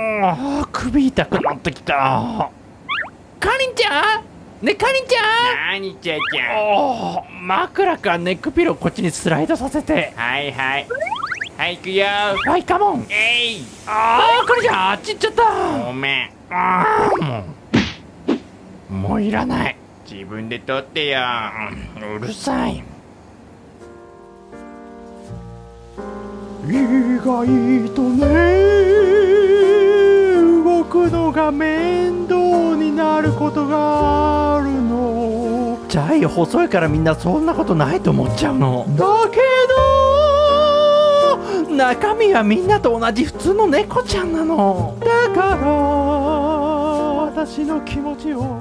あー首痛くなってきた。かりんちゃん？ねかりんちゃん？何ちゃちゃ。んおー枕かネックピローこっちにスライドさせて。はいはい。はい行くよ。はいカモン。えい。あーかりんちゃんあっち行っちゃった。ごめん。あーもう。もういらない。自分で取ってよ。うるさい。意外とね。動くのが面倒になることがあるの。ジャイ細いからみんなそんなことないと思っちゃうの。だけど中身はみんなと同じ普通の猫ちゃんなの。だから私の気持ちを